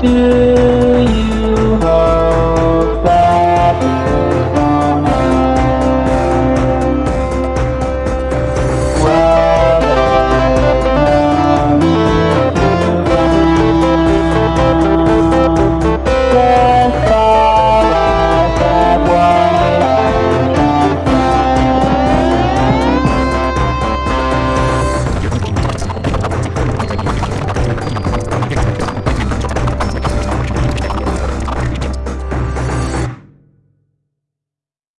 Do